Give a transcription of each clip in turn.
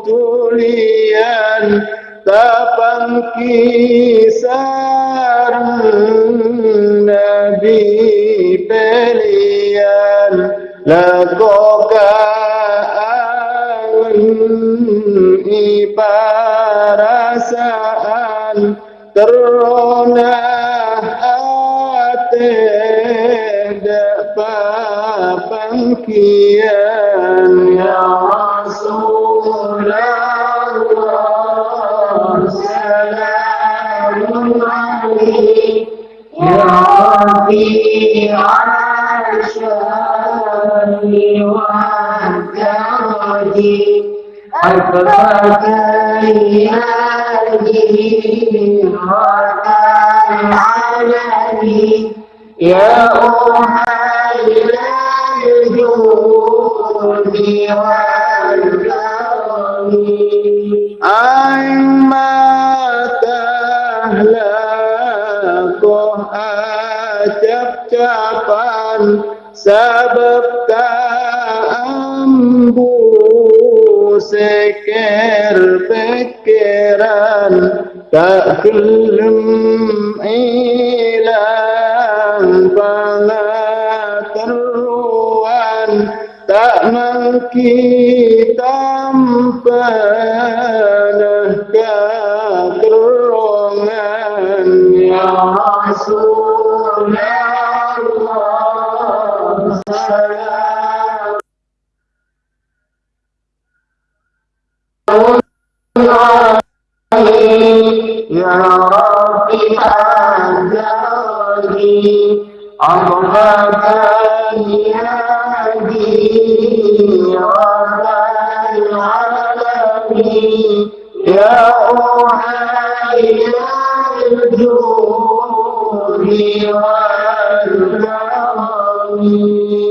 tulian tapang kisar Nabi pelian. Lagoka iparasaan وانتهدي أكبرت يدي العالمين يا أهل الجود والكرم أيما تهلك acap-capan sebab ambu seker pikiran tak kelem ilang pengetahuan tak mungkin tanpa keterangan ya Rasul Ya Rabbi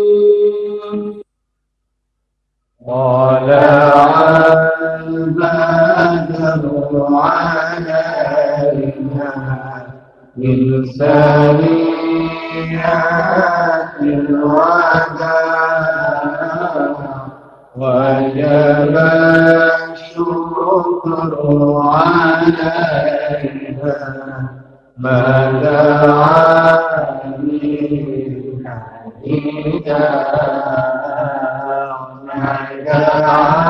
بديعات الوداع وجب الشكر عليها ما دعاني حديدا ما دعاني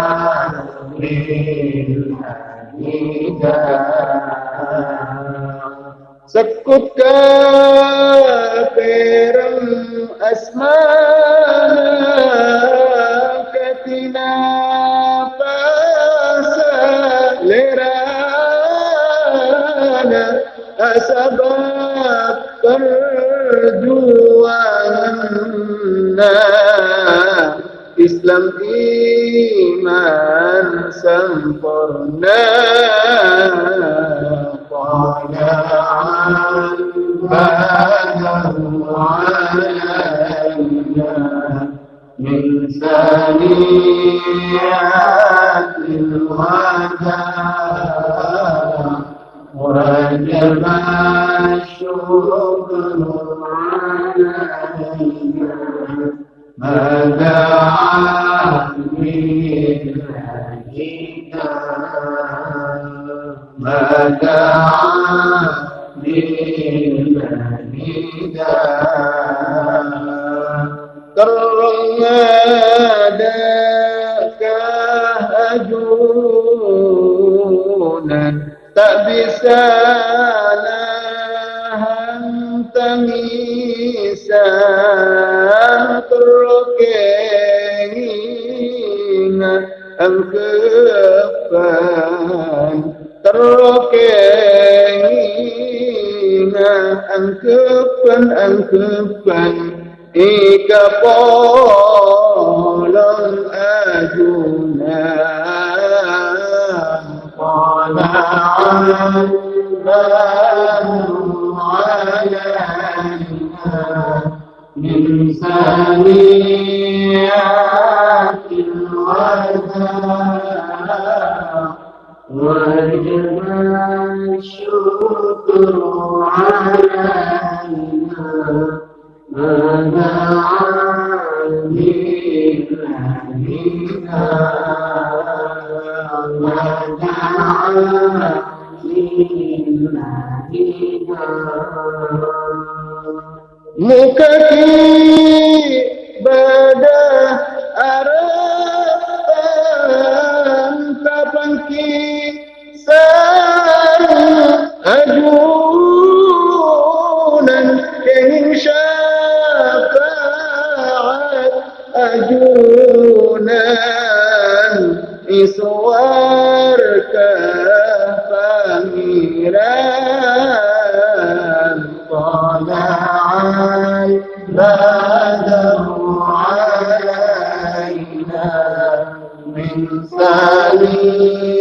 angkepan Terkengin angkepan angkepan Ika polong ajunan Polong من ثانيات الوداع وجب الشكر علينا ماذا عني Muka ibadah Araban Kapan kisah أجوناً إن شافعت أجونا إسوارك فميران طلع البدر علينا من سليم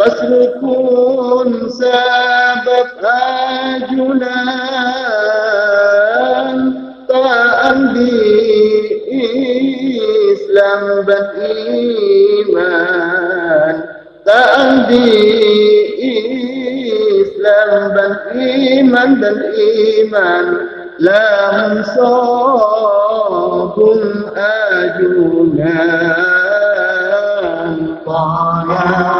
فاسلكون سبب أجلان تأمدي إسلام بإيمان تأمدي إسلام بإيمان بالإيمان لهم صاب أجلان طالع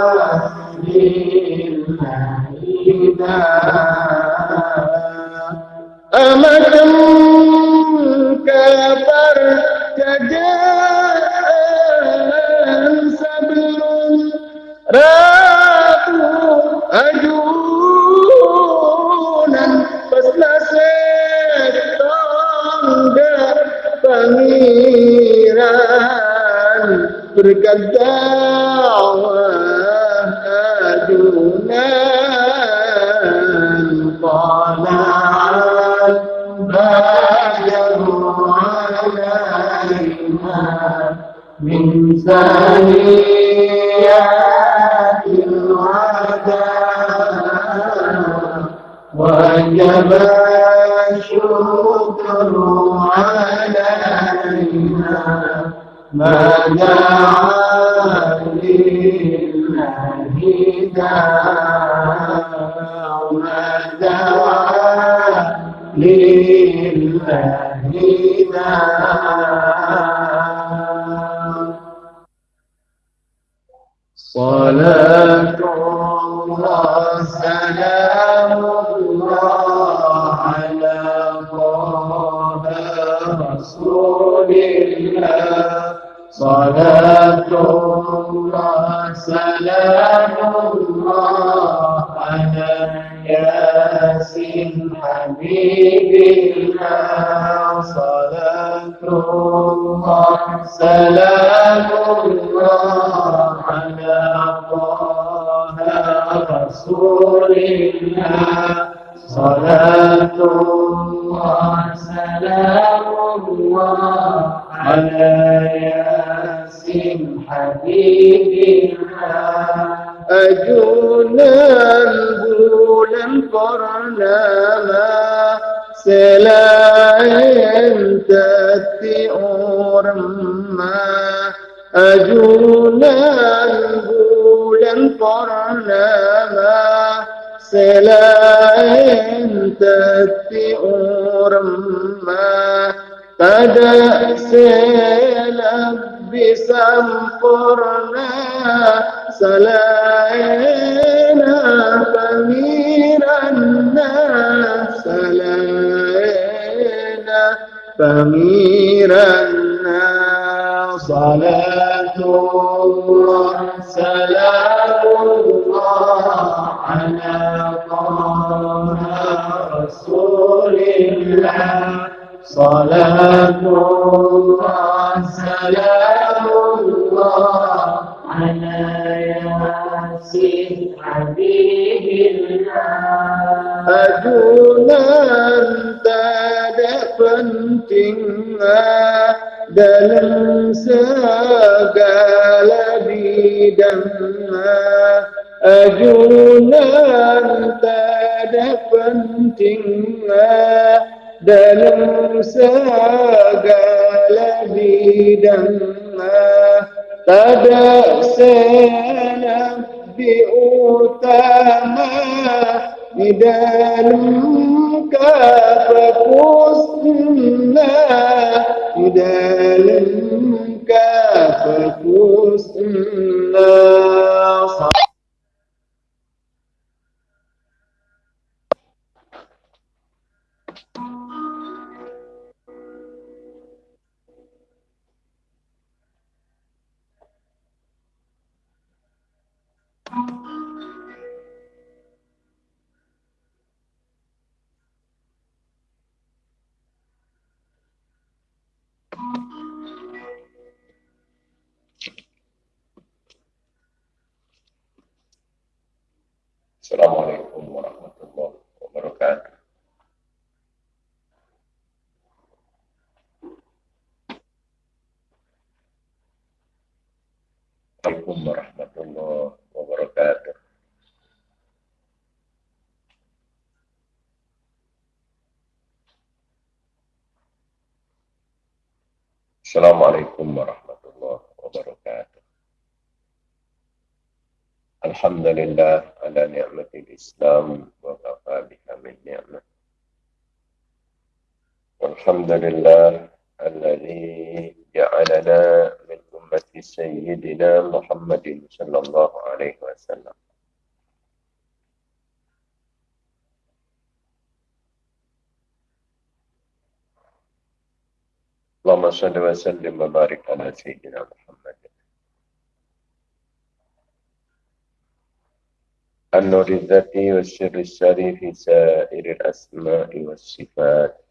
أمة كفر كجاء سبل راتوا أجونا فسلسل tangga pangeran berkat min saniyatil wada وجب الشكر علينا ما دعا لله داع الله سلام الله على طه رسول الله صلاة الله سلام الله على ياسين حبيب الله صلاة الله سلام الله رسول الله صلاة الله سلام الله على صلاة الله سلام الله على ياسين حبيب الله Ajunan segala bidangnya. Tak ada senabi utama di dalam Assalamualaikum warahmatullahi wabarakatuh. الحمد لله على نعمة الإسلام وكفى بها من نعمة والحمد لله الذي جعلنا من أمة سيدنا محمد صلى الله عليه وسلم اللهم صل وسلم وبارك على سيدنا محمد. النور الذاتي والسر السري في سائر الأسماء والصفات.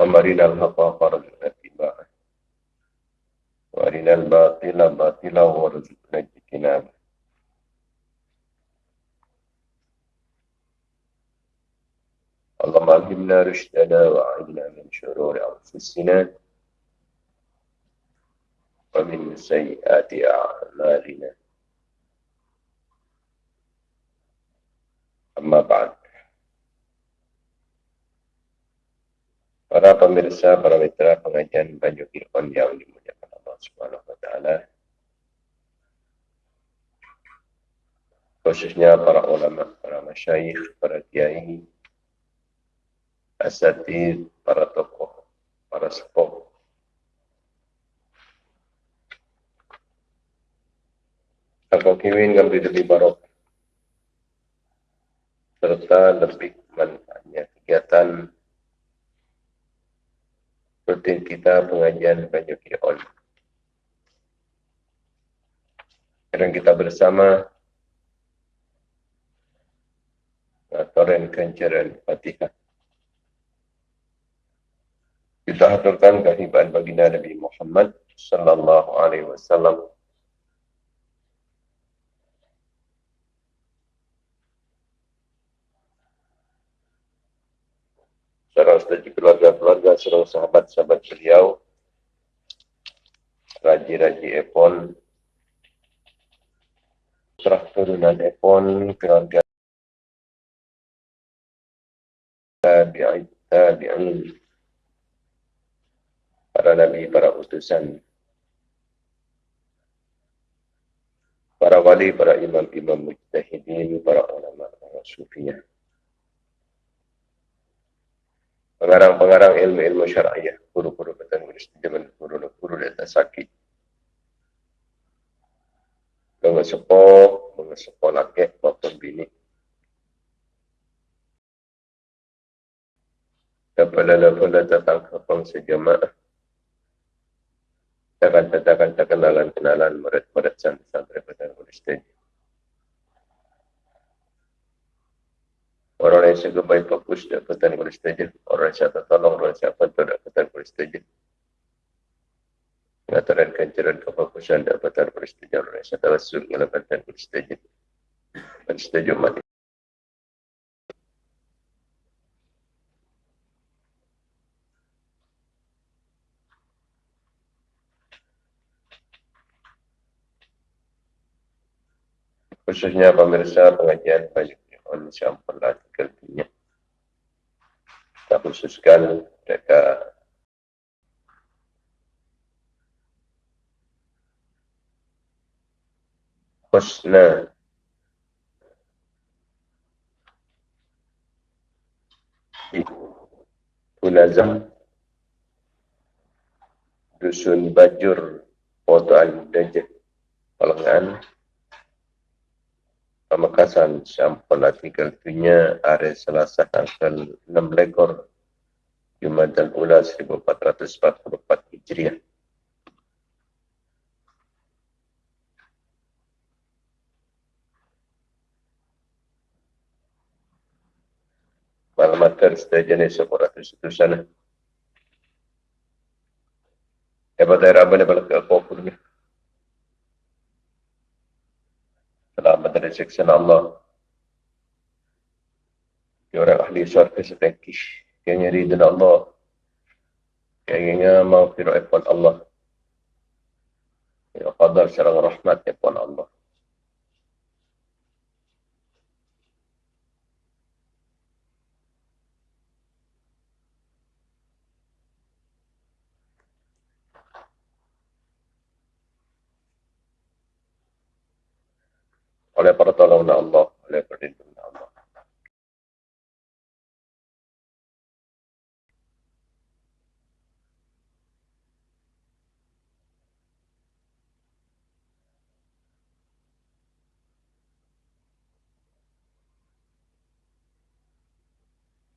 ومرنا الحق وارزقنا اتباعه وارنا الباطل باطلا وارزقنا اجتنابه اللهم علمنا رشدنا وأعذنا من شرور أنفسنا ومن سيئات أعمالنا أما بعد Para pemirsa, para mitra pengajian Banyu Kirkon yang dimuliakan Allah Subhanahu wa taala. Khususnya para ulama, para masyayikh, para kiai, asatid, para tokoh, para sepuh. Aku kiwin ngambil lebih barok. Serta lebih manfaatnya kegiatan rutin kita pengajian Banyu Kion. Sekarang kita bersama Toren Kencaran Fatihah. Kita haturkan kehibaan baginda Nabi Muhammad sallallahu alaihi wasallam. Saudara saudara keluarga-keluarga, seluruh sahabat-sahabat beliau, Raji-Raji Epon, putra turunan Epon, keluarga tabi'in, tabi'in, para nabi, para utusan, para wali, para imam-imam mujtahidin, para ulama, para sufiyah, pengarang-pengarang ilmu-ilmu syariah, guru-guru betul mujtahidin, guru-guru dan sakit, pengesepo, pengesepo laki, bapak bini, Kepala lafala datang ke sejamaah jemaah. Takkan-takkan kenalan kenalan murid-murid santri-santri pada Kristen. Orang yang suka baik fokus dapatan Kristen. Orang yang siapa tolong, orang yang siapa tu dapatan Kristen. Ngataran kancaran kefokusan dapatan Kristen. Orang yang siapa rasul dapatan Kristen. Kristen umat khususnya pemirsa pengajian banyak on sampel artikelnya kita khususkan mereka. Husna. Punazam. Dusun Bajur Foto Al-Dajjal Palengan Pamekasan sampel artikel itunya hari Selasa tanggal 6 lekor Jumadan Ula 1444 Hijriah. Malamat sudah jenis sekolah itu sana. Hebat daerah mana dari siksa Allah. Dia orang ahli syurga setengkis. Yang nyari dan Allah. Yang ingin mau fir'at Allah. Ya qadar serang rahmat pun Allah. Oleh pertolongan Allah, oleh perlindungan Allah.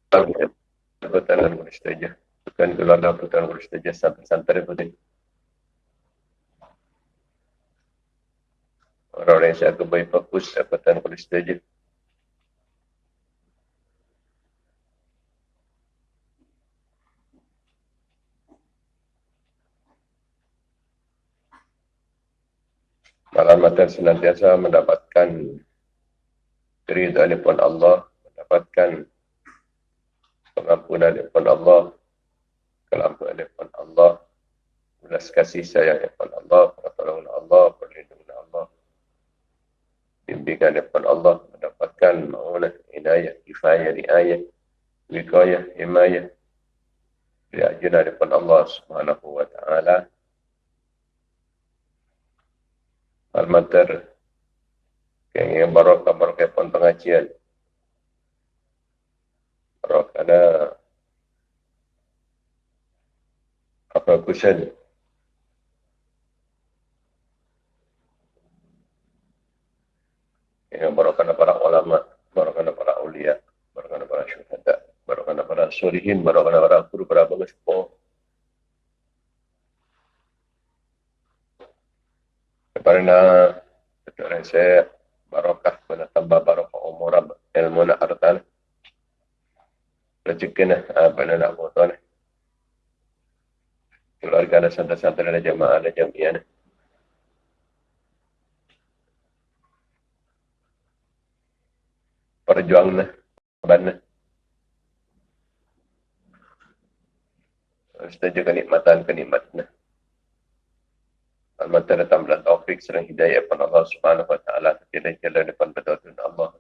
Perbuatan boleh saja. Bukan keluarga perbuatan boleh saja sampai-sampai perbuatan. Orang-orang yang saya baik fokus dapatan polis saja. Malam senantiasa mendapatkan keridhaan pun Allah, mendapatkan pengampunan pun Allah, kelampuan pun Allah, belas kasih sayang pun Allah, pertolongan Allah, perlindungan bimbingan daripada Allah mendapatkan ma'unah, inayah, kifayah, riayah, wikayah, himayah. Diajunan daripada Allah subhanahu wa ta'ala. Al-matar yang barakah barakah pun pengajian. Barakah ada apa kusen yang barakana para ulama, barakana para ulia, barakana para syuhada, barakana para sulihin, barakana para guru, para bagus po. Karena betul saya barakah pada tambah barakah umur ilmu nak artan. Rezeki nak apa nak buat tuan. Keluarga ada santai-santai ada jamaah ada jamiah. Perjuangnya bana setuju kenikmatan kenikmatnya Almata datang bulan taufik serang hidayah pada Allah subhanahu wa ta'ala Tidak jalan depan betul Allah.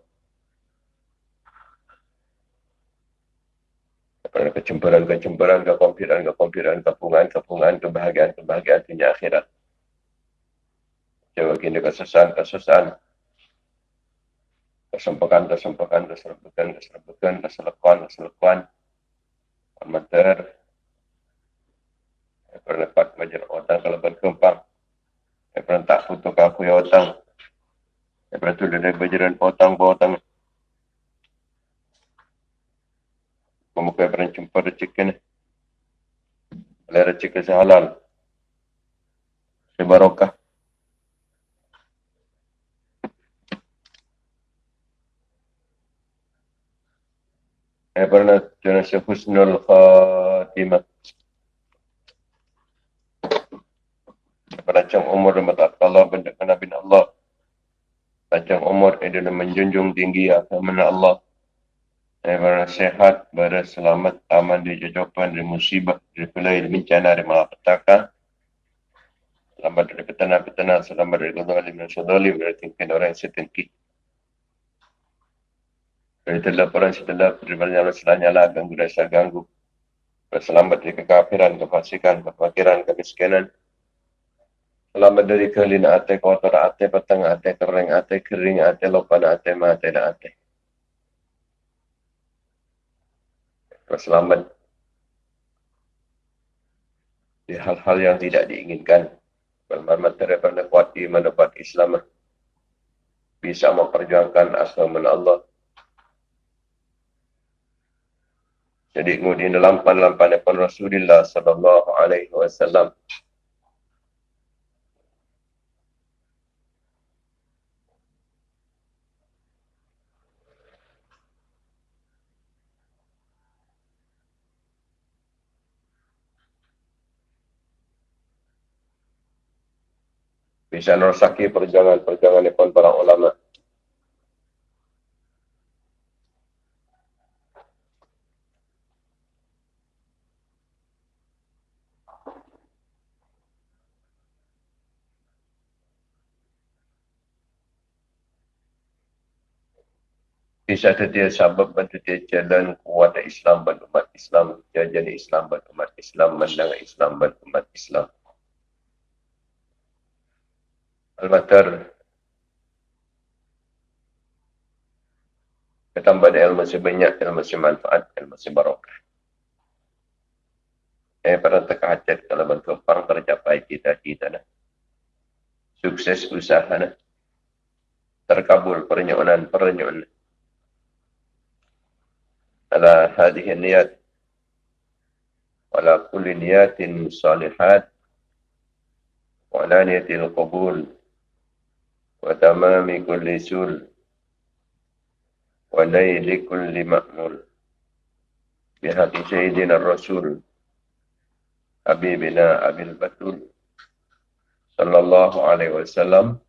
Daripada kecemburan-kecemburan, kekompiran, kekompiran, kepungan, kepungan, kebahagiaan, kebahagiaan dunia akhirat. Jauh kini kesusahan, kesusahan, kesempekan, kesempekan, keserbukan, keserbukan, keselekuan, keselekuan, amater, pernah dapat majar otang kalau berkembang, pernah tak putus kaku ya otang, pernah tu dari bajaran otang, otang, Pemuka yang jumpa rezeki ni. Oleh rezeki sehalal. Sebarokah. Pernah jenis husnul khatimah. Panjang umur dan Allah benda Nabi Allah. Panjang umur dan menjunjung tinggi agama Allah. Pernah sehat, berselamat, aman dari jajapan, dari musibah, dari pelai, dari bencana, dari malapetaka. Selamat dari petana-petana, selamat dari kezalim dan syadalim, dari tingkat orang yang setinggi. Dari telap orang setelap, dari banyak Allah nyala, ganggu rasa ganggu. Berselamat dari kekafiran, kefasikan, kefakiran, kemiskinan. Selamat dari kelina ate, kotor ate, petang ate, kering ate, kering ate, lopan ate, mate dan ate. Selamat di hal-hal yang tidak diinginkan. Bermanfaat daripada kuat iman dapat Islam bisa memperjuangkan agama Allah Jadi kemudian dalam lampan depan Rasulullah sallallahu alaihi wasallam. Bisa nerosaki perjuangan-perjuangan para ulama. Bisa dia sabab bantu dia jalan kuat Islam dan umat Islam. Jajan Islam dan umat Islam. Menang Islam dan umat Islam. Al-Matar. Ketambah ilmu sebanyak, ilmu semanfaat, ilmu sebarokah. Eh, pada teka hajat kalau bantu pang tercapai cita-cita. Sukses usaha. Terkabul pernyonan-pernyonan. على هذه النيات. وعلى كل نيات صالحات. وعلى نية القبول. وتمام كل سول. ونيل كل مأمول. بحق سيدنا الرسول. حبيبنا أبي البتول. صلى الله عليه وسلم.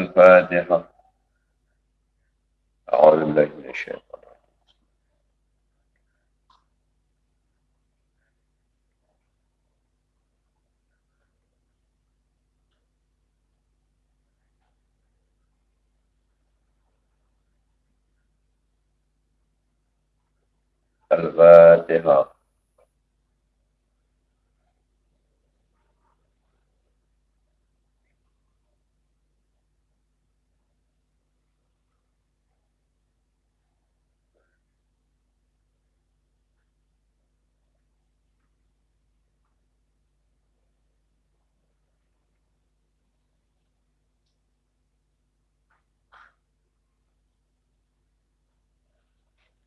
الفاتحة. أعوذ بالله من الشيطان الفاتحة.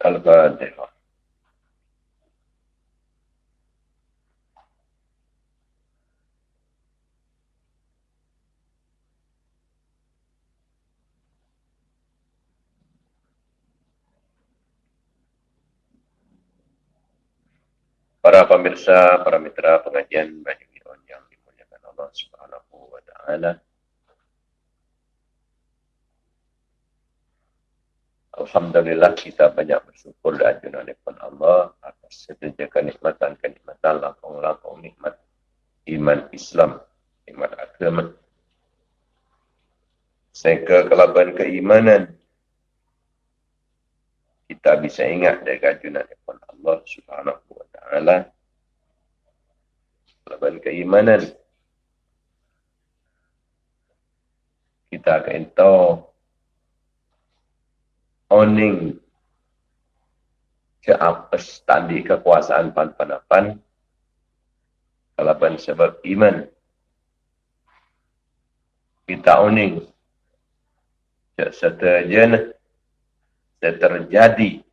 الفاتحة Para pemirsa, para mitra pengajian Banyu Iron yang dimuliakan Allah Subhanahu wa taala. Alhamdulillah kita banyak bersyukur dan ajunan depan Allah atas setiap kenikmatan-kenikmatan langkong-langkong nikmat iman Islam, nikmat agama. Sehingga kelaban keimanan kita bisa ingat dari ajunan depan Allah Subhanahu wa taala. Kelaban keimanan kita akan tahu owning ke atas tadi kekuasaan pan-panapan kalaban sebab iman. Kita uning serta jana terjadi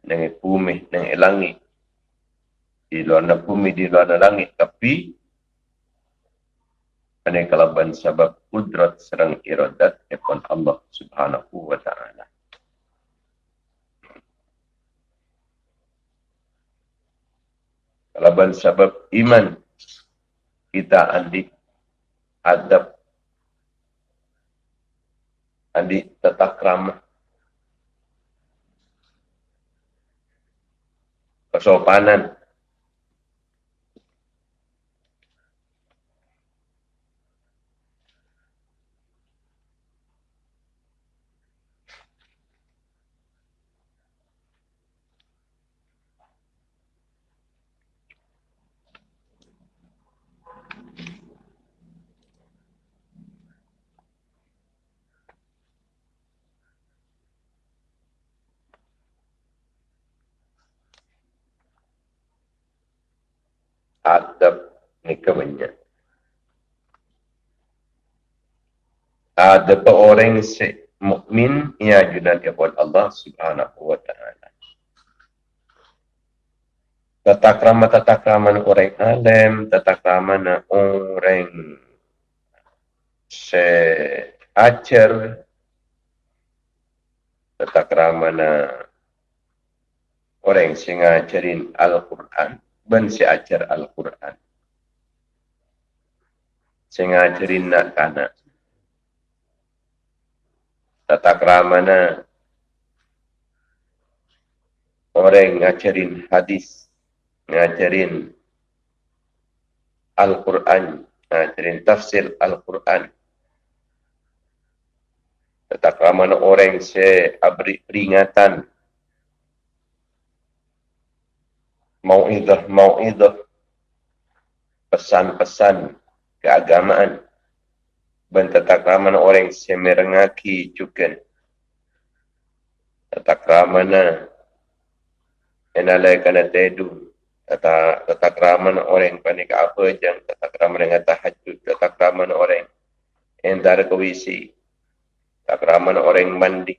dengan bumi dengan langit. Di luar bumi di luar langit. Tapi ane kalaban sebab kudrat serang iradat epon Allah subhanahu wa ta'ala. Kalaban sebab iman kita andi adab andi tetap ramah. Kesopanan adab nikahnya. Ada orang se mukmin ia junan kepada Allah Subhanahu wa taala. Tata krama tata krama orang alim, tata krama orang se ajar, tata krama orang sing ngajarin Al-Quran ben si ajar Al-Quran. Si ngajarin nak kana. Tata keramana orang ngajarin hadis, ngajarin Al-Quran, ngajarin tafsir Al-Quran. Tata keramana orang si abri peringatan mau'idah mau'idah. Pesan-pesan keagamaan. Bentatakraman orang semerengaki juga tatakramana enalai kana tedu. Tata tatakraman orang panik apa jang. Tatakraman dengan tahajud. Tatakraman orang entar kewisi tatakraman orang mandi.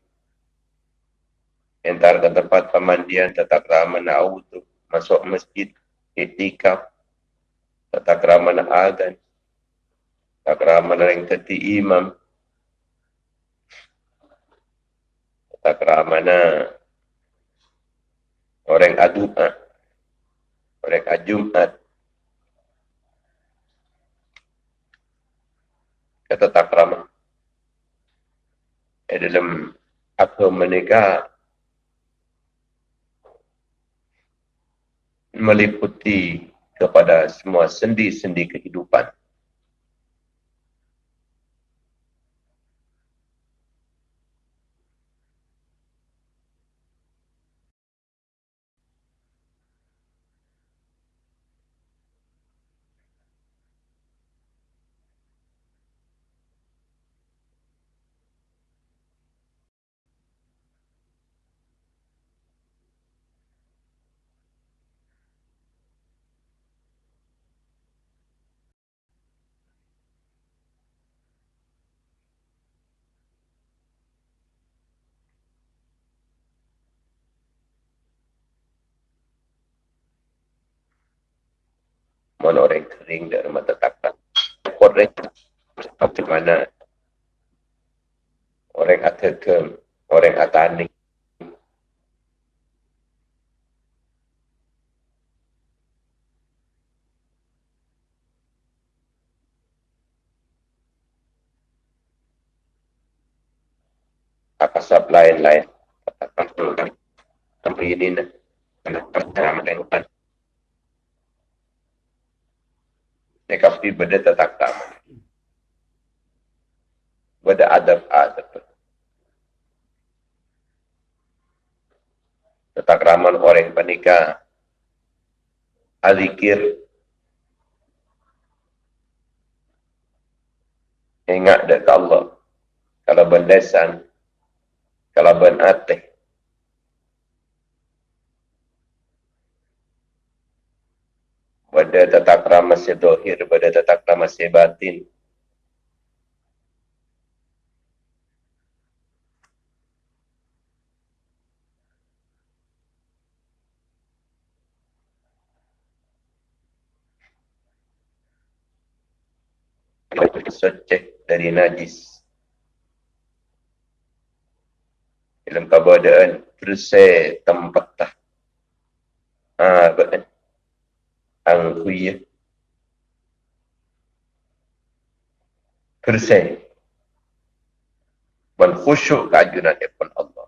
Entar ke tempat pemandian. Tatakraman autu masuk masjid, etikaf, tata kerama nak adan, tata kerama nak imam, tata kerama nak orang adu'at, orang ajumat, kata tak kerama. Dalam apa menikah meliputi kepada semua sendi-sendi kehidupan. mana orang kering dan mata takkan. Orang seperti mana orang atakem, orang atani. Akasap lain-lain. Katakan, tapi ini nak. Kenapa dalam dengan Nekapi benda tertakam. Benda adab-adab. Tetakraman orang penikah. Alikir. Ingat dekat Allah. Kalau bendesan kalaban ate. Bada tatak ramah si dohir, bada tatak ramah si batin. Soceh dari najis. Dalam keadaan bersih tempat tah. Ha, betul. Ang kuya. Bersih. Dan khusyuk keajunan depan Allah.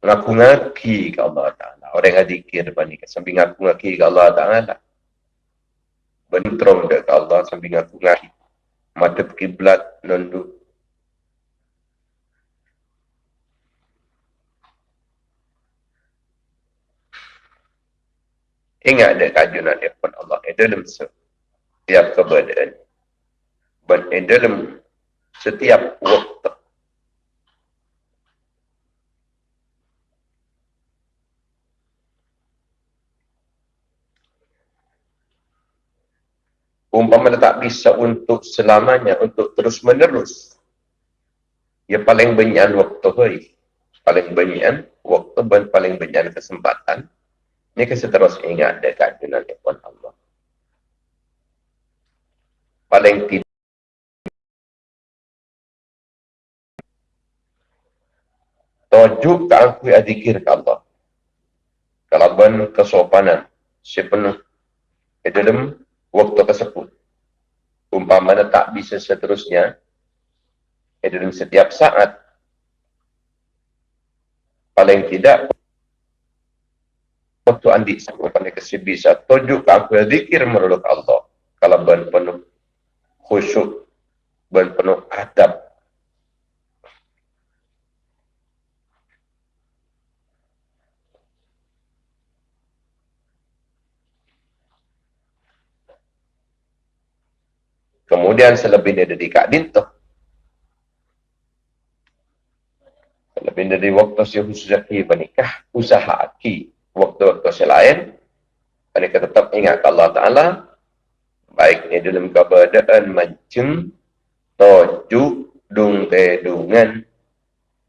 Ngaku-ngaki ke Allah Ta'ala. Orang yang dikir depan. Sambil ngaku-ngaki ke Allah Ta'ala bentrong dekat Allah sambil ngaku ngaku mata kiblat nunduk Ingat ada kajunan daripada Allah di dalam setiap keberadaan. Dan di dalam setiap waktu. umpama tak bisa untuk selamanya, untuk terus menerus. Ya paling banyak waktu hari. Paling banyak waktu dan paling banyak kesempatan. Ini terus ingat dekat dengan Tuhan Allah. Paling tidak Tujuk ke aku adikir ke Allah. Kalau ben kesopanan, sepenuh di dalam waktu tersebut. Umpamanya tak bisa seterusnya, eh, dalam setiap saat, paling tidak, waktu andi umpamanya kasih bisa tujuh ke aku zikir menurut Allah. Kalau ben penuh khusyuk, ben penuh adab, Kemudian selebihnya dari Kak Dinto. Selebih dari waktu si khususaki menikah, usaha aki waktu-waktu selain mereka tetap ingat Allah Ta'ala baiknya dalam keadaan macam tojuk dung tedungan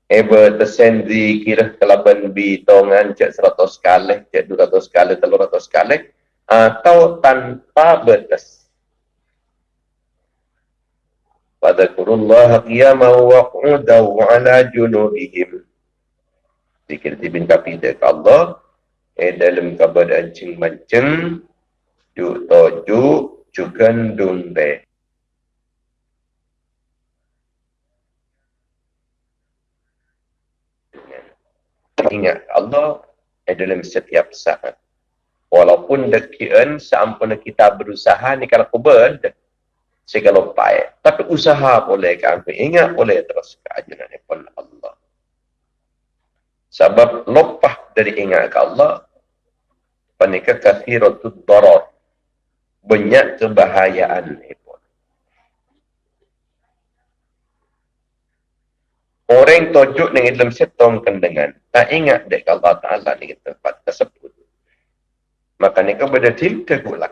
Eba tersendri kira kelaban bitongan cek seratus kali, cek dua ratus kali, telur ratus kali atau tanpa batas. Pada kurullah qiyama wa qudaw ala junubihim. Zikir dibin kapide ke Allah, eh dalam keadaan cing mancing juk toju jukan dunde. Ingat Allah eh dalam setiap saat. Walaupun dekian seampun kita berusaha ni kalau kubur, segala upaya. Tapi usaha boleh kami ingat boleh terus ke ajaran Allah. Sebab lopah dari ingat ke Allah, panika kathiratud darar. Banyak kebahayaan pun. Orang tujuk dengan dalam setong kendengan, tak ingat dek Allah Ta'ala ni tempat tersebut. Maka ni kepada tim tegulak.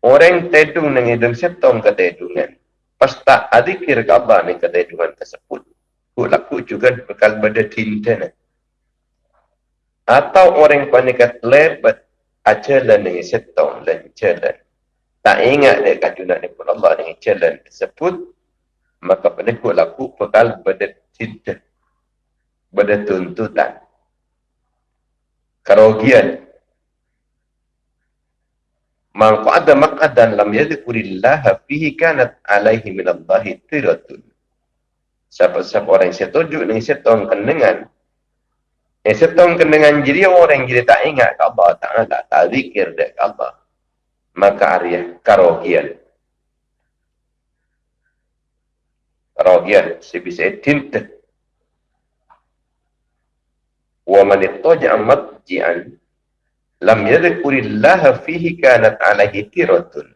Orang tedung nang hidung setong ke tedungan. Pas tak adikir Allah ni ke tedungan tersebut. Ku laku juga bekal pada tinta ni. Atau orang panikat lebat ajalan dengan setong dan jalan. Tak ingat dia kajunan ni pun Allah dengan jalan tersebut. Maka ku laku bekal pada tinta. Pada tuntutan. Kerugian Man qa'ada maq'adan lam yadhkurillah fihi kanat alaihi min Allah tiratun. Siapa-siapa orang yang setuju dengan setong kendengan. Yang setong kendengan jadi orang yang tak ingat ke Allah Ta'ala. Tak zikir ke Allah. Maka arya karogian. Karogian. Sebisa tinta. Wa man ittaja'a matji'an lam yadhkurillaha fihi kanat alaihi tiratun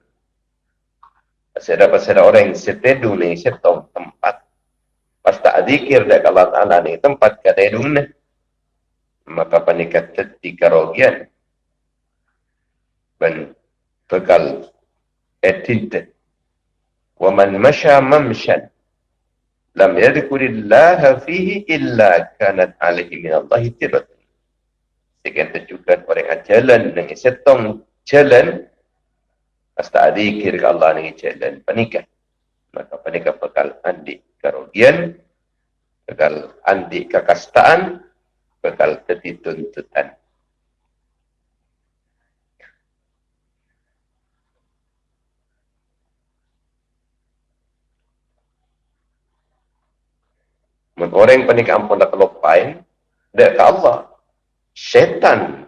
pasal pasal orang yang setedu ni setong tempat pas tak zikir dak Allah Taala ni tempat kadedung ni maka panikat teti karogian dan bekal etinte wa man masha mamshan. Lam yadhkurillaha fihi illa kanat alaihi min Allah tiratun sekian terjukan orang yang jalan dengan setong jalan Hasta adikir ke Allah ni dan panikah. Maka panikah bekal andik kerugian, bekal andik kekastaan, bekal ketuntutan. Men orang panik ampun dah kelopain, dia ke Allah. Syaitan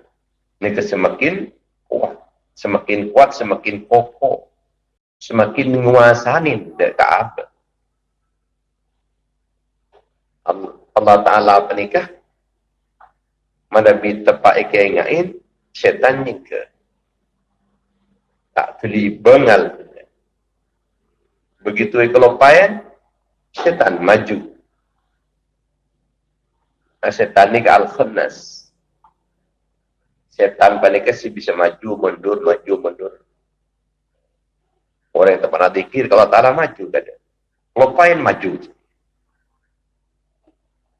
ni semakin kuat. Semakin kuat, semakin kokoh. Semakin menguasani dia ke apa. Allah Ta'ala apa nikah? Mana bi tepat ikan ingatin, syaitan ni ke. Tak tuli bengal. Begitu kelopain, syaitan maju setan ni ke al-khannas. Setan paling kasih bisa maju, mundur, maju, mundur. Orang yang tak pernah dikir, kalau tak maju, tak ada. Lupain maju.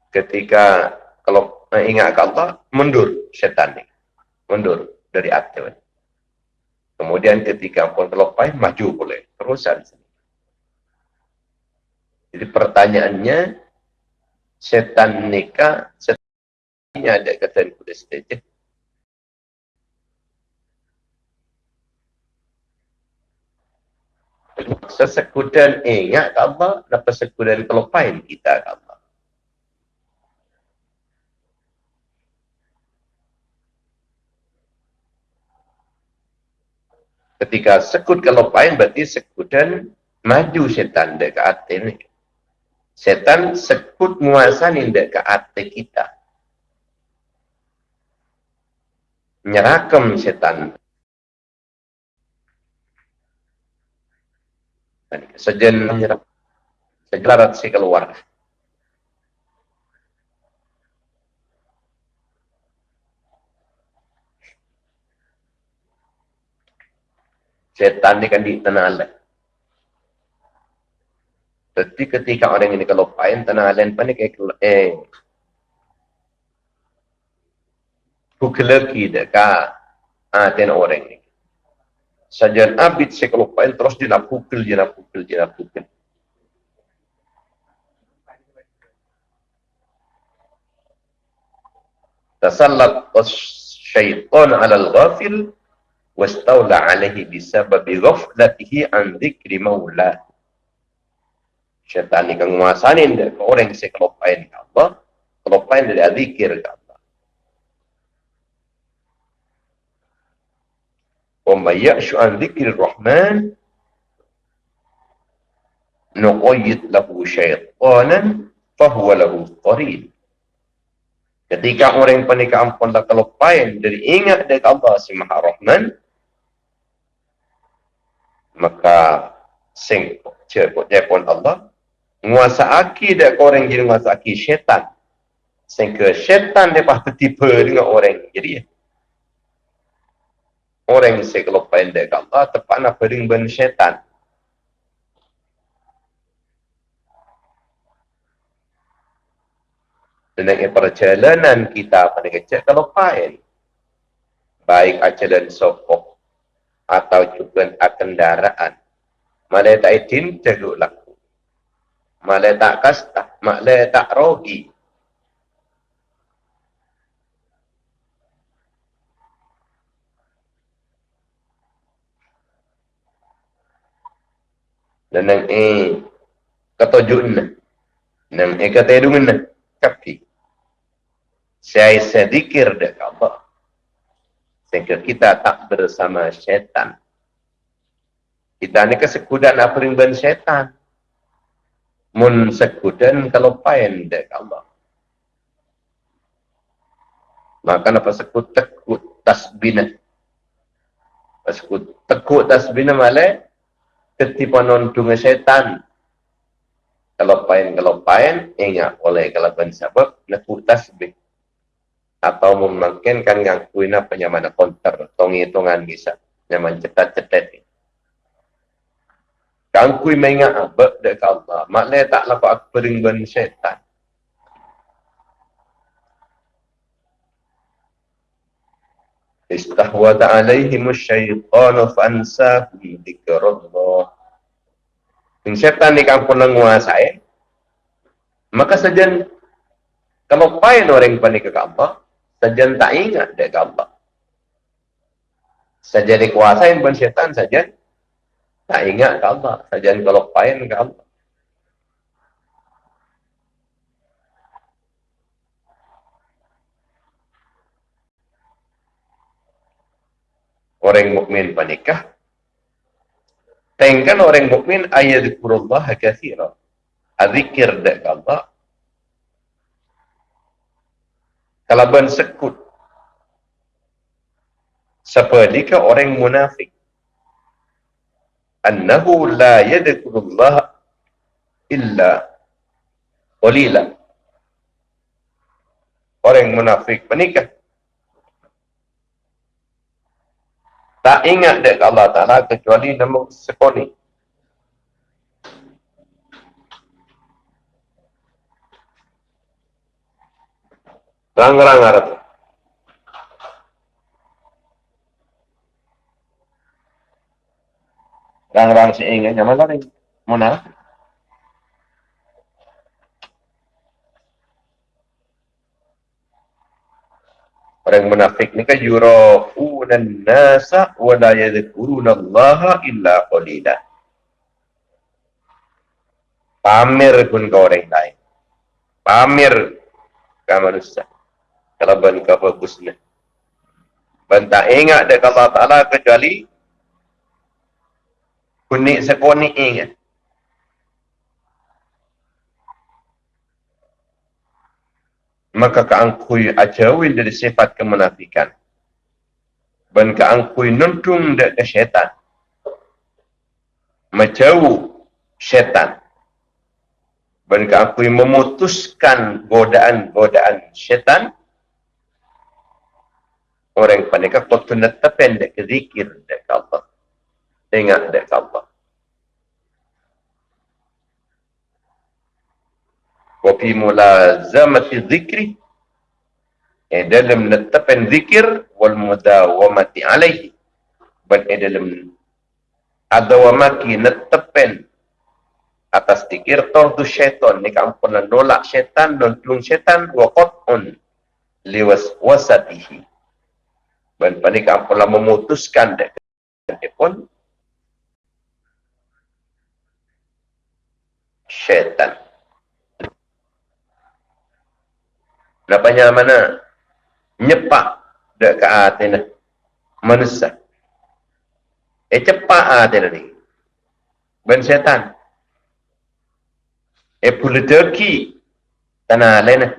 Ketika, kalau ingat ke Allah, mundur setan ni. Mundur dari aktif. Kemudian ketika pun terlepas, maju boleh. Terusan. Jadi pertanyaannya, setan nikah, setan ini ada kata kuda stage. Sesekudan ingat ke Allah, dan persekudan kelupain kita ke Allah. Ketika sekut kelupain, berarti sekudan maju setan dekat hati ni. Setan sekut menguasai ke hati kita. Nyerakam setan. Sejen menyerak. Sejelarat si keluar. Setan ni kan di tanah Allah. Jadi ketika orang ini kalau pain tanah lain panik eh eh bukelaki deka ah ten orang ni. Sajan abid se kalau pain terus dia nak pukul dia nak pukul dia nak pukul. Syaitan ala al-ghafil wastawla alaihi bisababi ghaflatihi an dhikri maulah syaitan ni kan menguasai dia. Orang yang kelopain ke Allah kelopain dari zikir ke Allah. Wa may ya'shu an dzikrir rahman nuqayyid lahu syaitanan fahuwa lahu qarin. Ketika orang yang panik ampun dah kelopain dari ingat dari Allah si maha rahman maka sing cekut pun Allah Nguasa aki dak orang jadi nguasa aki syaitan. Sehingga syaitan dia pasti tiba dengan orang. Jadi ya. Orang yang kalau pendek Allah tepat nak bering ben syaitan. Dan yang perjalanan kita pada kecil kalau pain. Baik ajaran sopok atau juga kendaraan. Malah tak idin teguk laku malah tak kasta, malah tak rogi. Dan yang eh ketujuh ni, yang eh kata hidung ni, kapi. Saya sedikir dek Allah. Sehingga kita tak bersama syaitan. Kita ni kesekudan apa yang syaitan mun sekudan kalau pain dek Allah. Maka apa sekut tekut tasbina. Sekut tekut tasbina malah ketipan nontung setan. Kalau pain kalau pain ingat oleh kalau ben sebab nekut tasbih. Atau mungkin kan yang kuina penyaman konter tong hitungan bisa nyaman cetat-cetat Kang kui menga abek dek Allah. Maknanya tak lapak aku bering ben syaitan. Istahwada alaihim syaitanu fansahum dhikrullah. Yang syaitan ni kampun menguasai. Maka saja kalau pain orang panik ke Allah, saja tak ingat ke Allah. Saja dikuasai pun syaitan saja tak ingat ke Allah. Saja kalau pain ke Allah. orang mukmin panikah Tengkan orang mukmin ayat zikrullah kathira. Azikir dak Allah. Kalau ben sekut. Seperti orang munafik. Annahu la yadkurullah illa qalila. Orang munafik menikah. Tak ingat dek Allah Ta'ala kecuali nama sekoni. Rang-rang harap. Rang-rang si ingat nyaman lah ni. Mana? Orang munafik ni kan yura'una nasa wa la yadhkuruna Allah illa qalila. Pamer pun ke orang lain. Pamer ke manusia. Kalau ban bagusnya. Ban tak ingat dia Allah Ta'ala kecuali kunik sekonik ingat. maka keangkui ajawin dari sifat kemenafikan. Dan keangkui nuntung dari syaitan. Menjauh syaitan. Dan keangkui memutuskan godaan-godaan syaitan orang panika kotu netepen dek zikir dek Allah. Ingat dek Allah. Kopi mula zamati zikri. E dalam netepen zikir wal muda alaihi. Ben e dalam adawamaki netepen atas zikir tordu syaitan. Ni kampunan nolak syaitan, nolak syaitan, wakot'un liwas wasatihi dan pani kampun memutuskan dek pun syaitan Napanya mana? Nyepak dek ke atina. Manusia. Eh cepat atina ni. Ben setan. Eh pula terki. Tanah lain.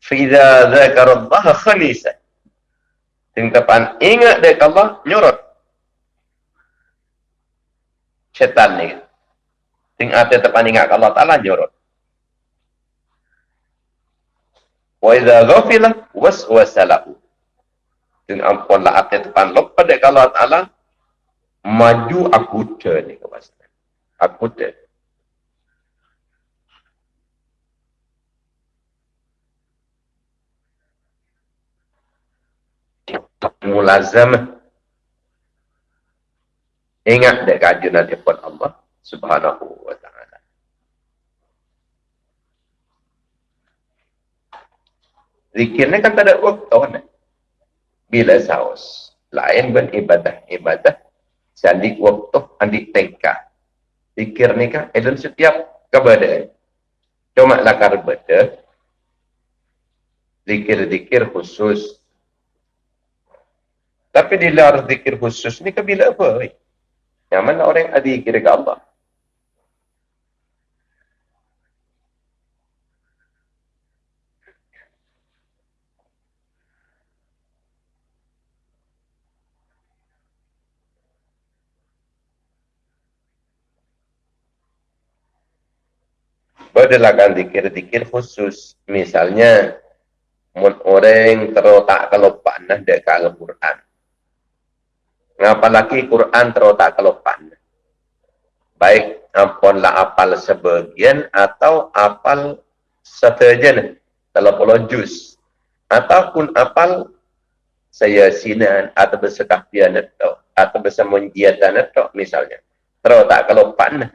Fida zakar Allah khanisa. Tingkapan ingat dek Allah nyorot. Setan ni. Ting ate tepan ingat Allah Ta'ala nyorot. Wa idza ghafila waswasa lahu. Dan ampunlah hati depan lupa dek Allah maju aku ni kepastian. Aku. Mulazam ingat dek kajunan depan Allah subhanahu wa ta'ala Zikir ni kan tak ada waktu ni. Bila saus. Lain pun ibadah. Ibadah. Waktu andi tengka. Zikir ni kan dalam setiap keadaan. Cuma lah karbada. Zikir-zikir khusus. Tapi di luar zikir khusus ni ke bila apa? Yang mana orang ada zikir ke Allah? Berdelakan dikir-dikir khusus. Misalnya, orang terotak kelopan nah dek Al-Quran. Apalagi Quran terotak kelopan. Baik ampunlah apal sebagian atau apal seterjen. Kalau puluh juz. Ataupun apal saya sinan atau bersekahfian atau atau bersemunjiatan atau misalnya. Terus tak kalau pan.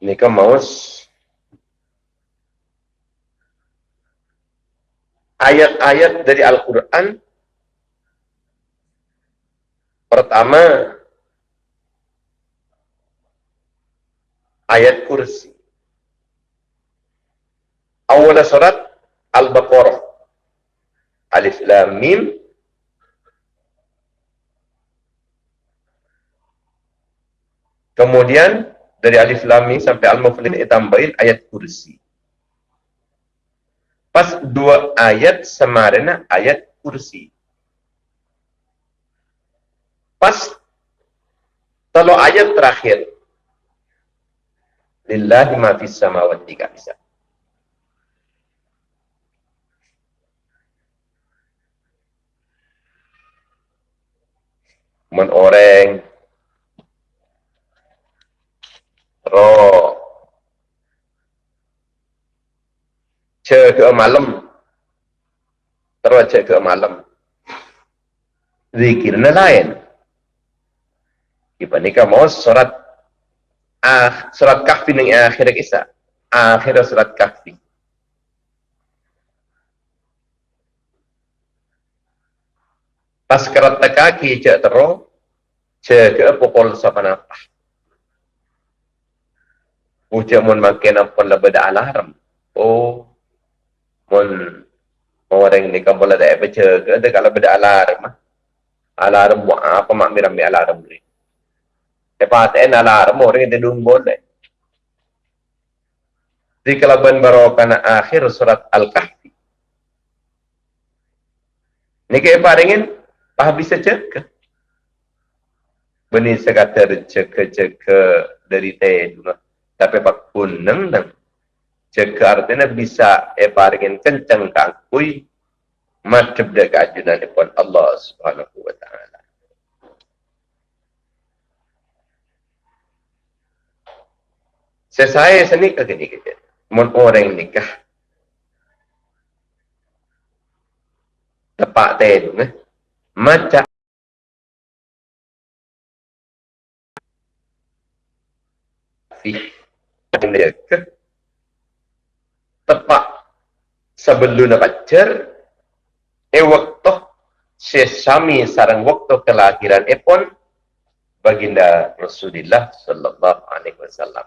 Ini kan ayat-ayat dari Al-Quran. Pertama ayat kursi. Awal surat Al-Baqarah. Alif Lam Mim. Kemudian dari Alif Lam Mim sampai Al-Muflin ditambahin ayat kursi Pas dua ayat semarina ayat kursi. Pas kalau ayat terakhir. Lillahi ma fis samawati gak bisa. Men orang roh chơi ke malam. Chơi ke malam. Zikirnya lain? Kita nikah mau surat ah surat kahfi yang akhir kisah. Akhir surat kahfi. Pas kerat cek terus. Cek ke pukul sapan apa Ucap mun makin apa lebih alarm. Oh, mun orang ni kan boleh tak baca ke ada kalau beda alarm alarm buat apa mak miram mi alarm ni? Lepas tu alarm orang yang tidur boleh. Di kelaban barokana akhir surat Al-Kahfi. Ni ke apa ringin? Bisa cek Benih sekata cek-cek dari teh Tapi pak kuneng nang Jika artinya bisa eparingin kencang kakui macam dia keajunan pun Allah subhanahu wa ta'ala. Sesaya seni ke gini kita. Mun orang nikah. Tepat teh eh. Macam fi dia ke tepat sebelum pacar e waktu sesami sarang waktu kelahiran e pun baginda Rasulullah sallallahu alaihi wasallam.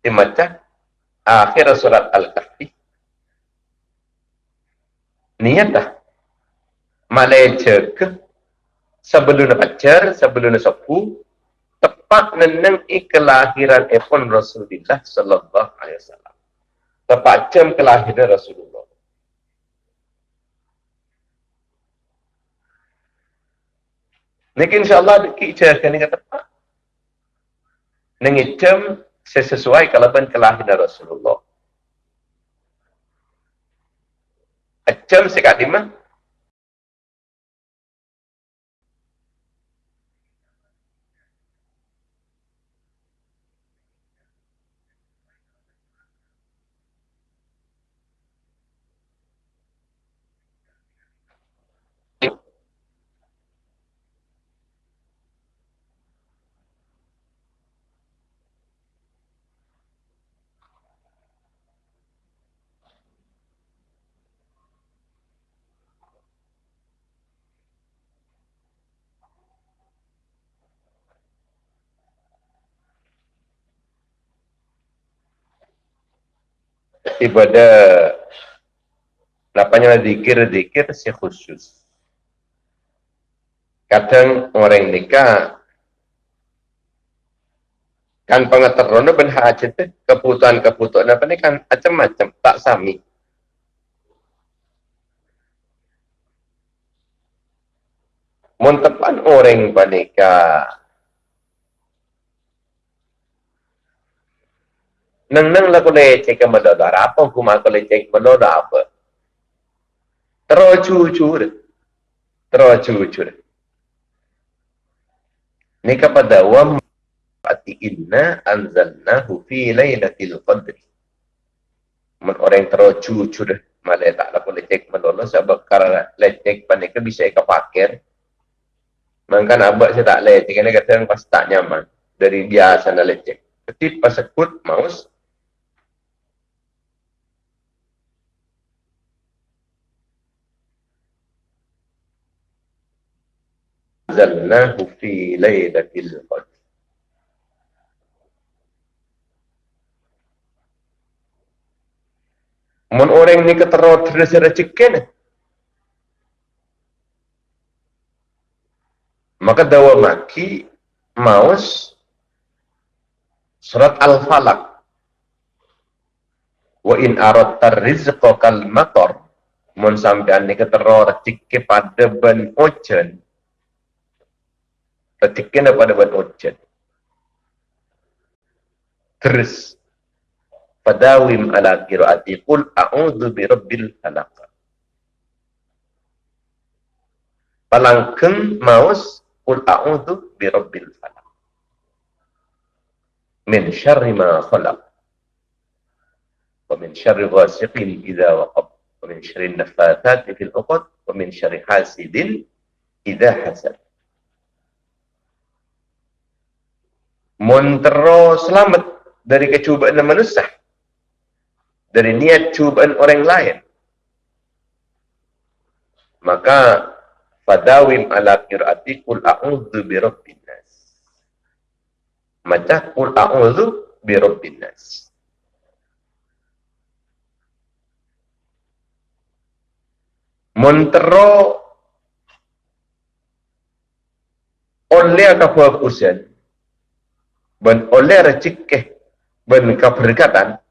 Dimaca akhir surat Al-Kahfi. Niatah Malaysia sebelum pacar, sebelum sepuh, tepat neneng kelahiran Efon Rasulullah sallallahu alaihi wasallam. Tepat jam kelahiran Rasulullah. Nek insyaallah kita akan ingat tepat. Nengi jam sesuai kalaban kelahiran Rasulullah. Jam sekat ibadah lapanya zikir-zikir si khusus. Kadang orang nikah kan pengetahuan ben hajat kebutuhan-kebutuhan apa ni kan macam-macam tak sami. Montepan orang panika nang nang la ko le che ka ma da da ra pa ku ma ko le che ma do da pa tro chu chu re tro chu chu re ni ka pa da wa ati inna anzalnahu fi lailatul qadr man orang terocu cu dah malah tak lah boleh cek menolong sebab karena lecek panik bisa ke pakir maka abak saya tak lecek ini kata pas tak nyaman. Dari biasa nak lecek ketik pas sekut maus zalnahu fi laylatil qadr Mun orang ni ketero terus recikin. Maka dawa maki maus surat Al-Falaq. Wa in aradta rizqa kal matar. Mun sampean ni ketero recike pada ben ojen. Recikin pada ben ojen. Terus fadawim ala qiraati qul a'udzu birabbil falaq palangkeun maos qul a'udzu birabbil falaq min syarri ma khalaq wa min syarri ghasiqin idza waqab wa min syarri nafathati fil 'uqad wa min syarri hasidin idza hasad Montero selamat dari kecubaan manusia dari niat cubaan orang lain. Maka fadawim ala qiraati qul a'udzu bi rabbin nas. Maca qul a'udzu bi rabbin nas. Montero oleh apa ben oleh recikeh ben keberkatan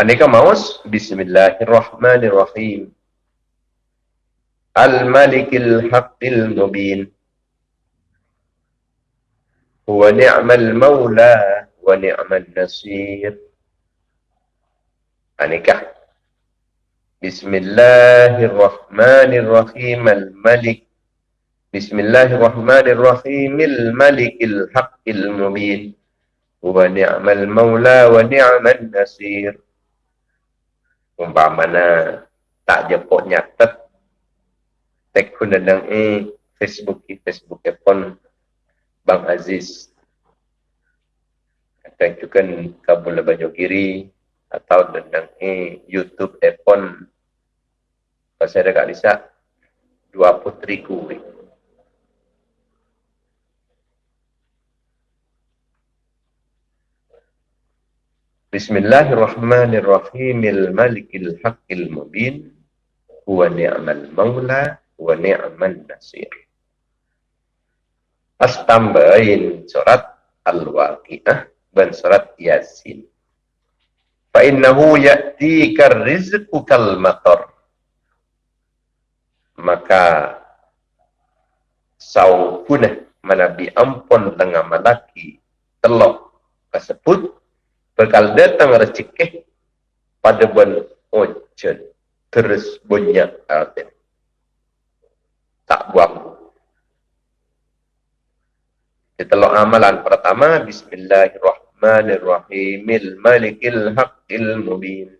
Aneka maus Bismillahirrahmanirrahim. Al-Malikil Haqqil Mubin. Huwa ni'mal mawla wa ni'mal nasir. Aneka Bismillahirrahmanirrahim. Al-Malik. Bismillahirrahmanirrahim. Al-Malikil Haqqil Mubin. Huwa ni'mal mawla wa ni'mal nasir. Umpamana tak jepuk nyatet tek pun sedang eh Facebook di Facebook pun Bang Aziz. Akan juga kabul baju kiri atau tentang eh YouTube pun pasal dekat Lisa dua putriku. Bismillahirrahmanirrahim. Malikil haqqil mubin. Huwa ni'mal maula wa ni'mal nasir. Pas tambahin surat Al-Waqi'ah dan surat Yasin. Ya'tika rizqu kal matar. Maka saupunah manabi ampun tengah malaki telok tersebut Bekal datang rezeki pada bulan ojen terus banyak arti. Tak buang. Kita lo amalan pertama Bismillahirrahmanirrahim Haqqil mubin.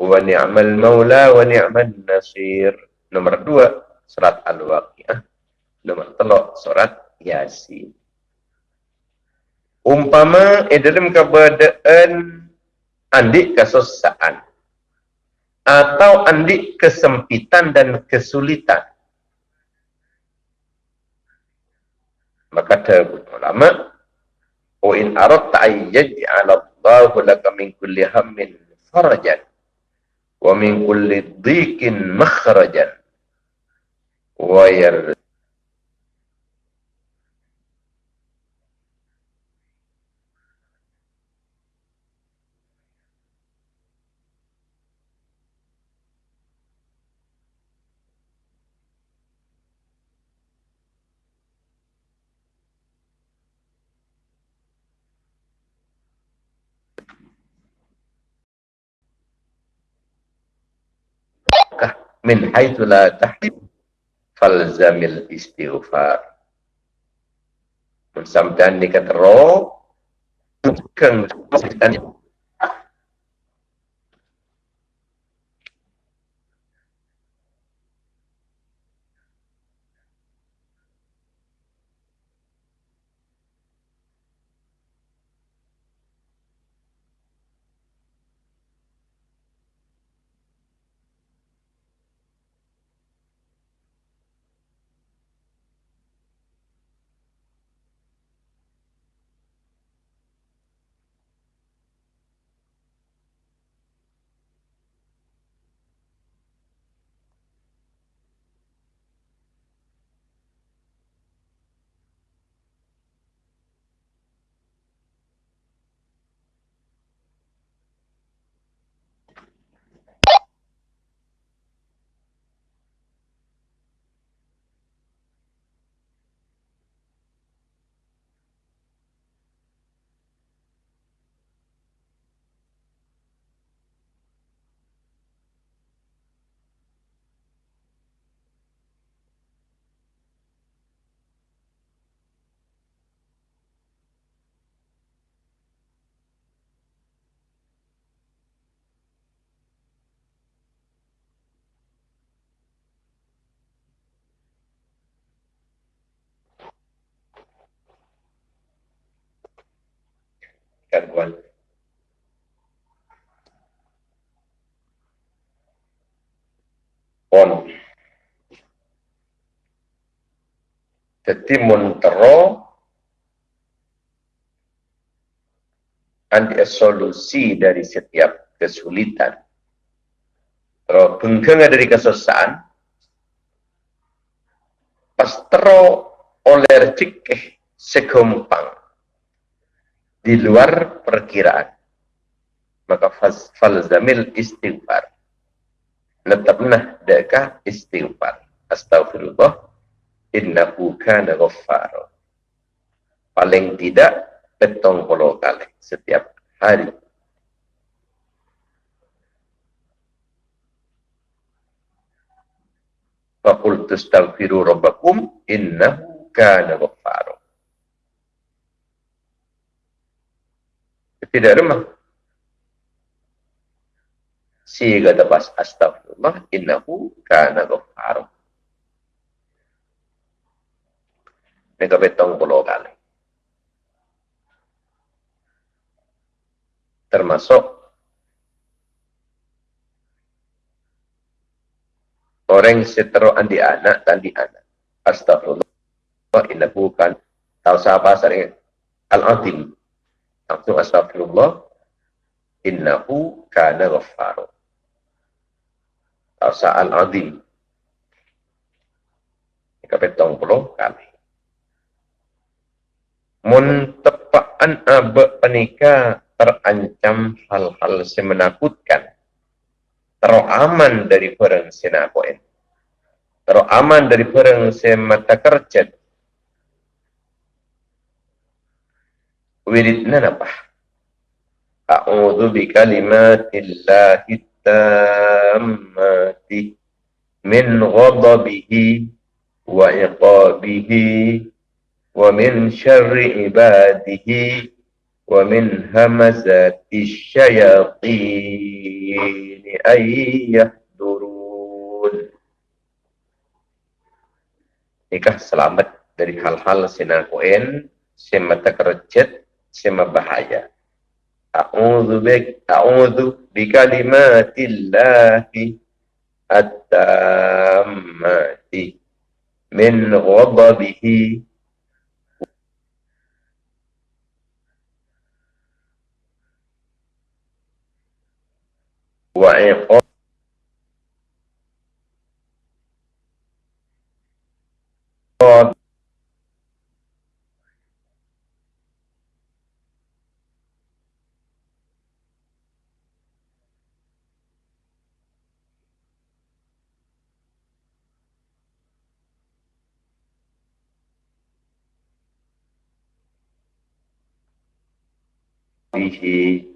Wa ni'mal maula wa ni'mal nasir. Nomor dua Surat Al-Waqi'ah. Nomor telok Surat Yasin. Umpama eh, dalam keadaan andik kesusahan atau andik kesempitan dan kesulitan. Maka ada ulama wa in aradta ay yaj'ala Allahu laka min kulli hammin farajan wa min kulli dhiqin min haitsu la tahtib falzamil istighfar. Sampai ni kata roh, bukan gangguan. Pon. Jadi montero anti solusi dari setiap kesulitan. Kalau bengkeng dari kesusahan, pastro alergik segompang di luar perkiraan. Maka falzamil istighfar. Netapnah dekah istighfar. Astagfirullah. Innahu kana ghaffar. Paling tidak petong puluh kali setiap hari. Faqul tastaghfiru rabbakum innahu kana ghaffar. Tidak remah. Siga dapat astagfirullah innahu kana ghaffar. Mereka betong puluh kali. Termasuk orang setero andi anak dan di anak. Astagfirullah innahu kan tahu siapa sering al-azim Langsung astagfirullah. Innahu kana ghaffar. Asa'al azim. Ini petong puluh kali. Mun abe penika terancam hal-hal semenakutkan. Teroaman dari perang senakoen. Teroaman dari perang semata kerjat. Wiridna apa? A'udzu bi kalimatillahi tammati min ghadabihi wa iqabihi wa min syarri ibadihi wa min hamazati syayatin ay yahdurun Nikah selamat dari hal-hal sinakoen semata kerjet sema bahaya. A'udzu bik a'udzu bi kalimatillahi at-tammati min ghadabihi wa iqab 一起。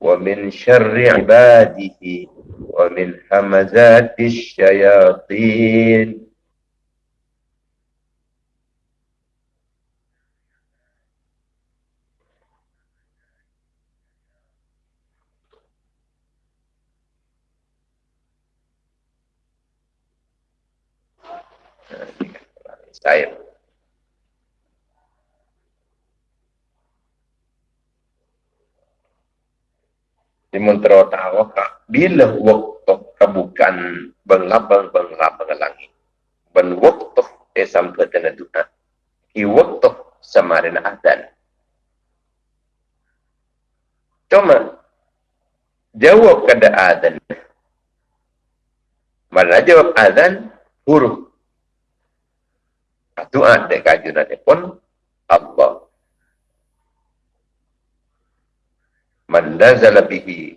ومن شر عباده ومن همزات الشياطين. Saya di mentera tahu bila waktu kebukan benglabang benglabang langit ben waktu esam ketena doa ki waktu samarin adan. Cuma jawab kada adan. Mana jawab adan? Huruf doa dek kajunan pun Allah man nazala bihi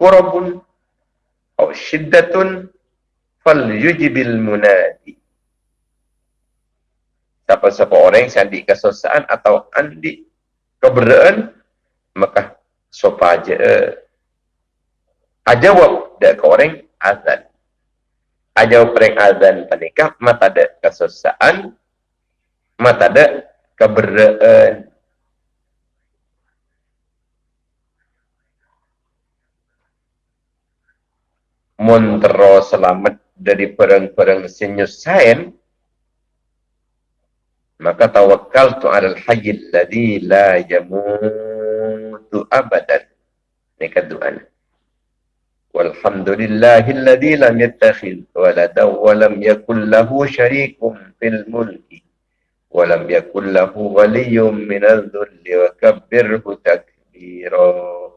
kurabun atau syiddatun fal yujibil munadi. Siapa-siapa orang yang andi kesusahan atau andi keberadaan maka sopa aja ajawab dak ke orang azan. Ajawab orang azan panikah mata ada kesusahan mata ada Montero selamat dari perang-perang senyusain maka tawakal tu alal hayyil ladhi la yamutu abadan. Ini keduaan walhamdulillahilladzi lam yattakhidh waladan wa lam yakul lahu syarikun fil mulki wa lam yakul lahu waliyyun minadh dhulli wa kabbirhu takbira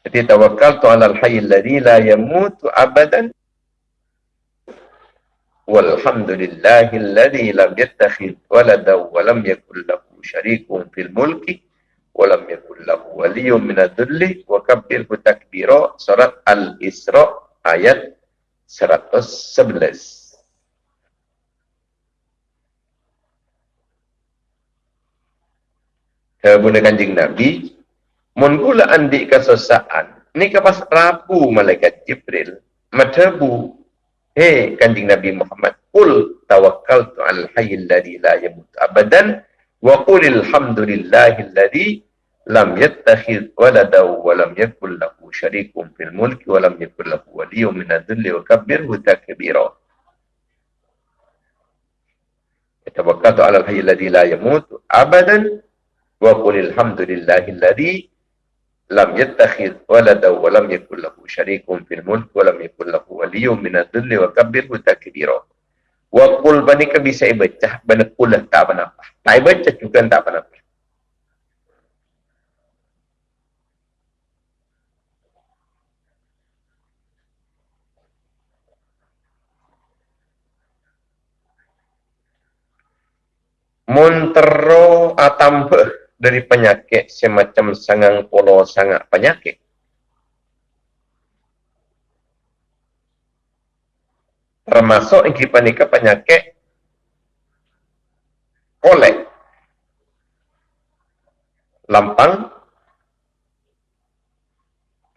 Jadi tawakal tu alal hayy alladhi la yamutu abadan. Walhamdulillahi alladhi lam yattakhidh walada wa lam yakul lahu syarikun fil mulki wa lam yakul lahu waliyyun min adh-dhulli wa kabbirhu takbira surat Al-Isra ayat 111. Kemudian kanjeng Nabi Mun pula andi kesesaan, ni kepas rabu malaikat Jibril, matabu, hei kanjing Nabi Muhammad, Qul tawakkaltu al hayyil ladhi la yamut abadan, wa qulil hamdulillahil ladhi lam yattakhidh walada wa lam yakul lahu syarikun fil mulki wa lam yakul lahu waliyyun min adh-dhilli wa kabbirhu takbira. Tawakkaltu ala al-hayyil ladhi la yamut abadan wa qulil hamdulillahil ladhi lam yattakhidh walada wa lam yakul lahu syarikun fil mulk wa lam yakul lahu waliyyun min adh-dhilli wa kabbirhu takbira. Wa qul bani ka bisa baca bani qul tak apa apa. Tak baca juga tak apa apa. Montero atambah dari penyakit semacam sangang polo sangat penyakit. Termasuk yang kita nikah penyakit kolek. Lampang.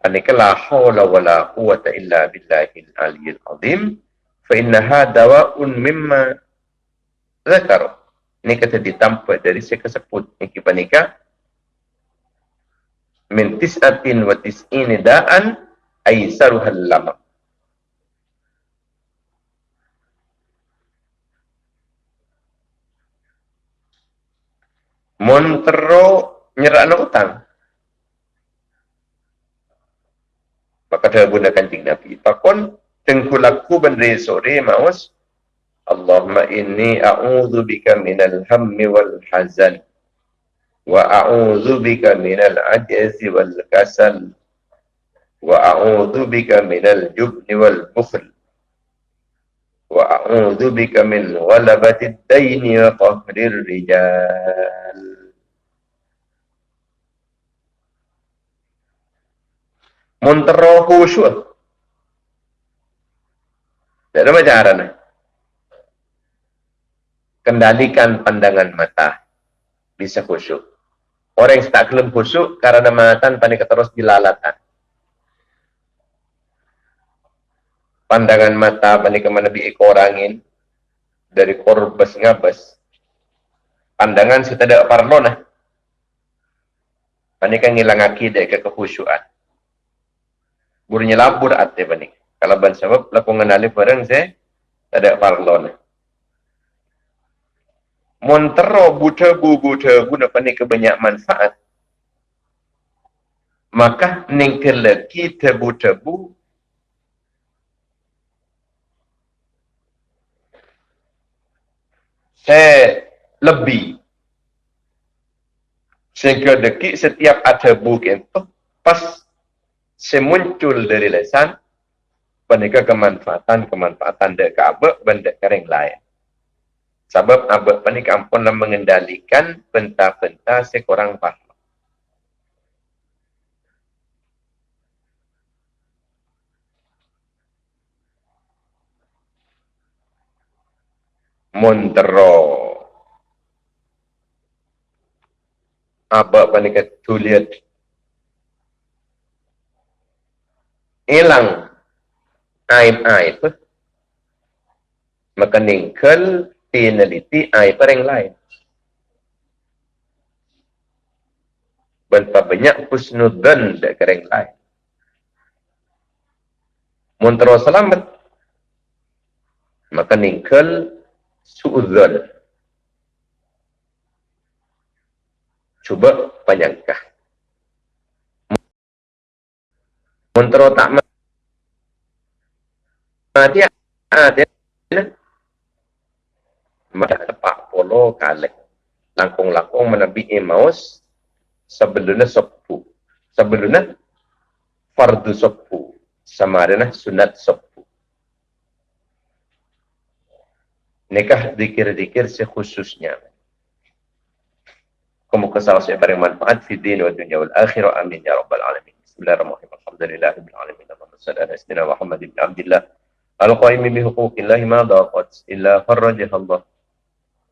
Anika la hawla wa la quwata illa billahil aliyil azim. Fa innaha dawa'un mimma zakaruh ini kata ditampak dari saya kesebut yang nikah min tis'atin wa tis'ini da'an aisaruhal lama Montero nyerak na utang. Maka dia gunakan ting Nabi. Pakon, tengkulaku benda sore maus, اللهم إني أعوذ بك من الهم والحزن وأعوذ بك من العجز والكسل وأعوذ بك من الجبن والبخل وأعوذ بك من غلبة الدين وقهر الرجال. منترو خشوع لأنه ما جارنا kendalikan pandangan mata bisa khusyuk Orang yang tak kelem khusyuk karena matan panik terus dilalatan. Pandangan mata panik kemana bi ekor angin dari korbes ngabes. Pandangan si tidak parno nah. Panik kan ngilang akidah ke kekhusyuan. Burnya labur ate panik. Kalau ban sebab lakukan alif bareng saya tidak parno Montero buta-bu buta-bu nak panik kebanyak manfaat. Maka ningkele kita buta-bu saya lebih. Sehingga dekik setiap ada bukan itu pas semuncul dari lesan panika kemanfaatan kemanfaatan dek kabel benda kering lain Sebab abad panik ampun mengendalikan penta-penta sekurang faham. Montero. Abad panik tuliat. Hilang aib-aib. Maka ningkel penaliti ai pereng lain. Berapa banyak husnudan dek kereng lain. Muntero selamat. Maka ningkel su'udhan. Cuba panjangkah. Muntero tak mati ada maka tepak polo kalek. Langkung-langkung menabi emaus sebelumnya sopu sebelumnya fardu sopu sama sunat sopu nikah dikir-dikir sekhususnya. Kamu kesal saya bareng manfaat fi din wa dunya wal akhirah. Amin ya rabbal alamin. Bismillahirrahmanirrahim. Alhamdulillahirabbil alamin. Allahumma salli ala sayyidina muhammad ibn abdillah. Al-qaim bi huquqillah ma daqat illa farrajaha allah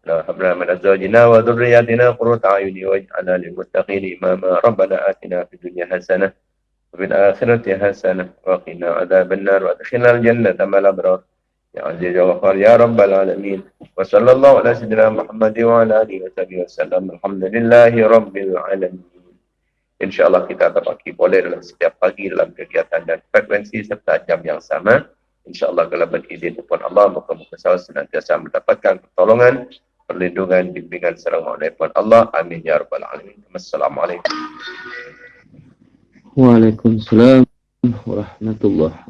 هب لنا من أزواجنا وذرياتنا قرة أعين واجعلنا للمتقين إماما ربنا آتنا في الدنيا حسنة وفي الآخرة حسنة وقنا عذاب النار وادخلنا الجنة مع الأبرار يا عزيز يا غفار يا رب العالمين وصلى الله على سيدنا محمد وعلى آله وصحبه وسلم الحمد لله رب العالمين InsyaAllah kita terbagi boleh dalam setiap pagi dalam kegiatan dan frekuensi serta jam yang sama. InsyaAllah kalau berizin pun Allah, muka-muka saya senantiasa mendapatkan pertolongan perlindungan, bimbingan serang maulifan Allah. Amin ya rabbal alamin. Assalamualaikum. Waalaikumsalam warahmatullahi